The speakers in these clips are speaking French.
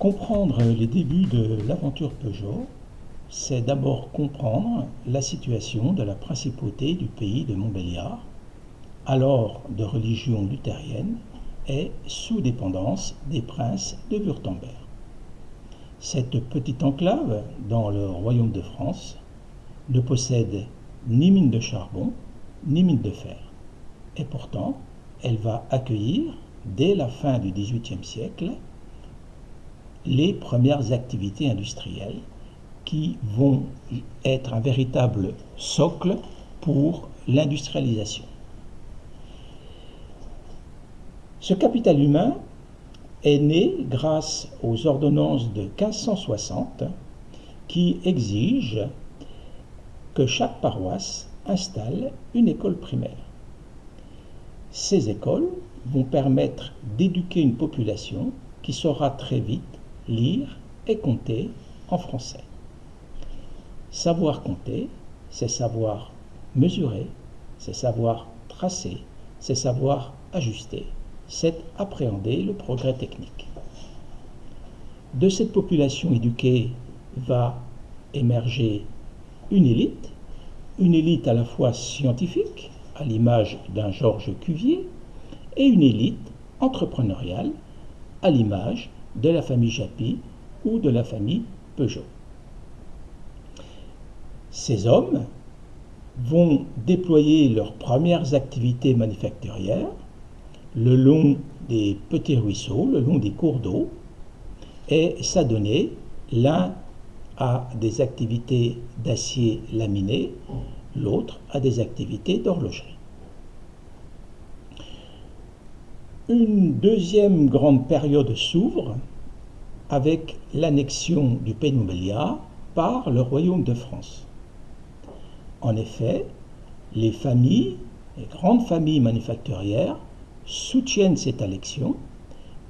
comprendre les débuts de l'aventure Peugeot, c'est d'abord comprendre la situation de la principauté du pays de Montbéliard, alors de religion luthérienne et sous dépendance des princes de Wurtemberg. Cette petite enclave dans le royaume de France ne possède ni mine de charbon ni mine de fer. Et pourtant, elle va accueillir, dès la fin du XVIIIe siècle, les premières activités industrielles qui vont être un véritable socle pour l'industrialisation. Ce capital humain est né grâce aux ordonnances de 1560 qui exigent que chaque paroisse installe une école primaire. Ces écoles vont permettre d'éduquer une population qui saura très vite lire et compter en français. Savoir compter, c'est savoir mesurer, c'est savoir tracer, c'est savoir ajuster, c'est appréhender le progrès technique. De cette population éduquée va émerger une élite, une élite à la fois scientifique, à l'image d'un Georges Cuvier, et une élite entrepreneuriale, à l'image de la famille Japy ou de la famille Peugeot. Ces hommes vont déployer leurs premières activités manufacturières le long des petits ruisseaux, le long des cours d'eau, et s'adonner l'un à des activités d'acier laminé, l'autre à des activités d'horlogerie. Une deuxième grande période s'ouvre avec l'annexion du Pays par le royaume de France. En effet, les familles, les grandes familles manufacturières, soutiennent cette élection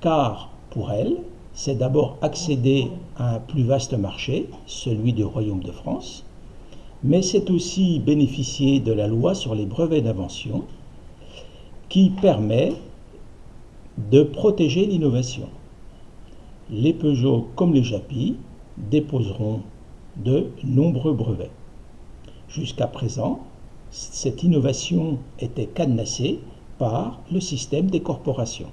car pour elles, c'est d'abord accéder à un plus vaste marché, celui du Royaume de France, mais c'est aussi bénéficier de la loi sur les brevets d'invention qui permet de protéger l'innovation. Les Peugeot comme les Japy déposeront de nombreux brevets. Jusqu'à présent, cette innovation était cadenassée par le système des corporations.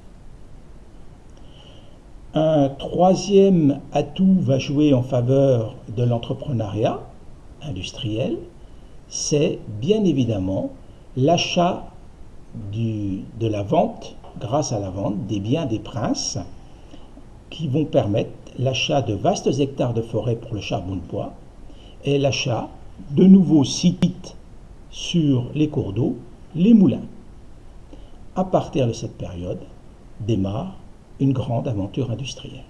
Un troisième atout va jouer en faveur de l'entrepreneuriat industriel, c'est bien évidemment l'achat de la vente, grâce à la vente, des biens des princes qui vont permettre l'achat de vastes hectares de forêt pour le charbon de bois et l'achat de nouveaux sites sur les cours d'eau, les moulins. À partir de cette période démarre une grande aventure industrielle.